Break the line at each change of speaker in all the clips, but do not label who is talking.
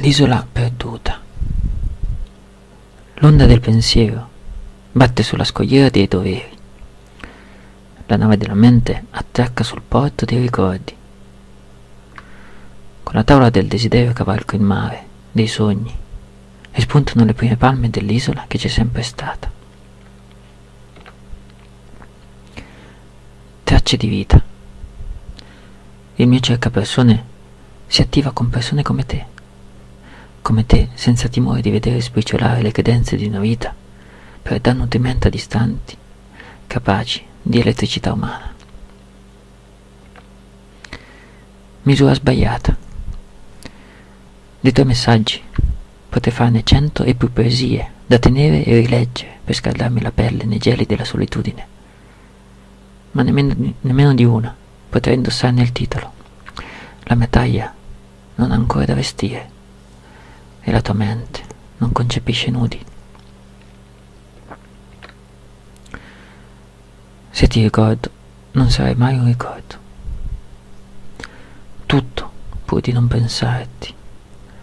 L'isola perduta. L'onda del pensiero batte sulla scogliera dei doveri. La nave della mente attracca sul porto dei ricordi. Con la tavola del desiderio cavalco il mare, dei sogni, e spuntano le prime palme dell'isola che c'è sempre stata. Tracce di vita. Il mio cercapersone si attiva con persone come te, come te, senza timore di vedere sbriciolare le credenze di una vita per dar nutrimento a distanti, capaci di elettricità umana. Misura sbagliata. Dei tuoi messaggi potrei farne cento e più poesie da tenere e rileggere per scaldarmi la pelle nei geli della solitudine. Ma nemmeno, nemmeno di una potrei indossarne il titolo. La mia taglia non ha ancora da vestire e la tua mente non concepisce nudi. Se ti ricordo, non sarai mai un ricordo. Tutto, pur di non pensarti,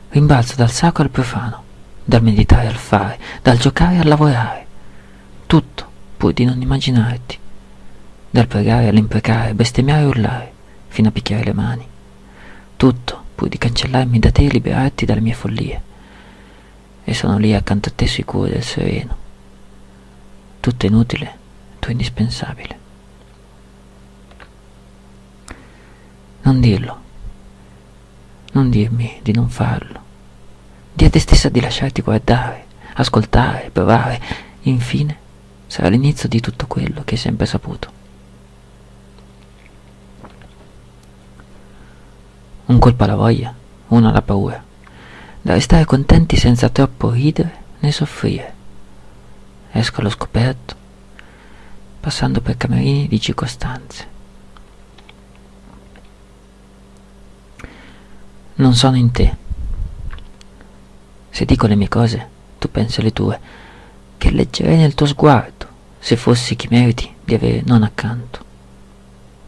rimbalza dal sacro al profano, dal meditare al fare, dal giocare al lavorare. Tutto, pur di non immaginarti, dal pregare all'imprecare, bestemmiare e urlare, fino a picchiare le mani. Tutto, pur di cancellarmi da te e liberarti dalle mie follie. E sono lì accanto a te sicuro del sereno. Tutto inutile tu indispensabile. Non dirlo, non dirmi di non farlo. Di a te stessa di lasciarti guardare, ascoltare, provare. Infine sarà l'inizio di tutto quello che hai sempre saputo. Un colpo alla voglia, uno alla paura, da restare contenti senza troppo ridere né soffrire. Esco allo scoperto passando per camerini di circostanze. Non sono in te. Se dico le mie cose, tu pensi alle tue, che leggerei nel tuo sguardo se fossi chi meriti di avere non accanto,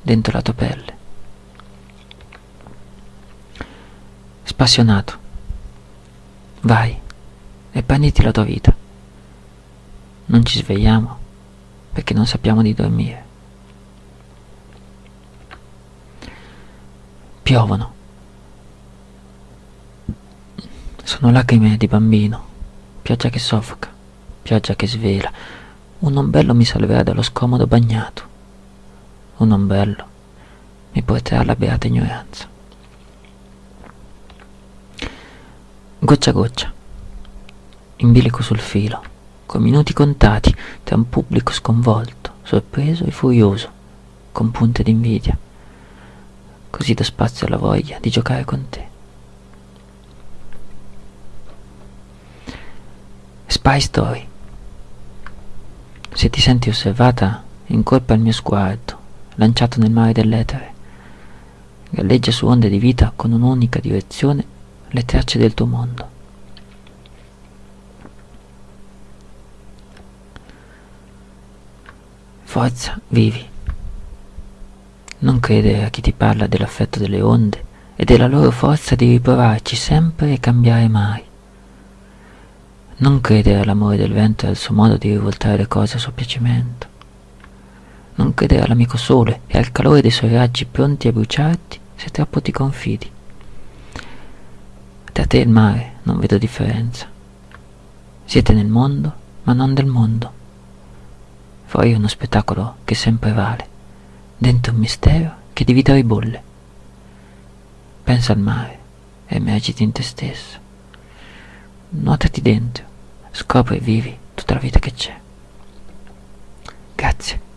dentro la tua pelle. Spassionato, vai e prenditi la tua vita. Non ci svegliamo perché non sappiamo di dormire. Piovono. Sono lacrime di bambino, pioggia che soffoca, pioggia che svela. Un ombrello mi salverà dallo scomodo bagnato. Un ombrello mi porterà alla beata ignoranza. Goccia a goccia, in bilico sul filo con minuti contati tra un pubblico sconvolto, sorpreso e furioso, con punte d'invidia. Così do spazio alla voglia di giocare con te. Spy Story. Se ti senti osservata, incolpa il mio sguardo, lanciato nel mare dell'etere. Galleggia su onde di vita con un'unica direzione le tracce del tuo mondo. Forza, vivi. Non credere a chi ti parla dell'affetto delle onde e della loro forza di riprovarci sempre e cambiare mai. Non credere all'amore del vento e al suo modo di rivoltare le cose a suo piacimento. Non credere all'amico sole e al calore dei suoi raggi pronti a bruciarti se troppo ti confidi. Tra te e il mare non vedo differenza. Siete nel mondo, ma non del mondo. Fuori uno spettacolo che sempre vale, dentro un mistero che di vita ribolle. Pensa al mare e immergiti in te stesso. Nuotati dentro, scopri e vivi tutta la vita che c'è. Grazie.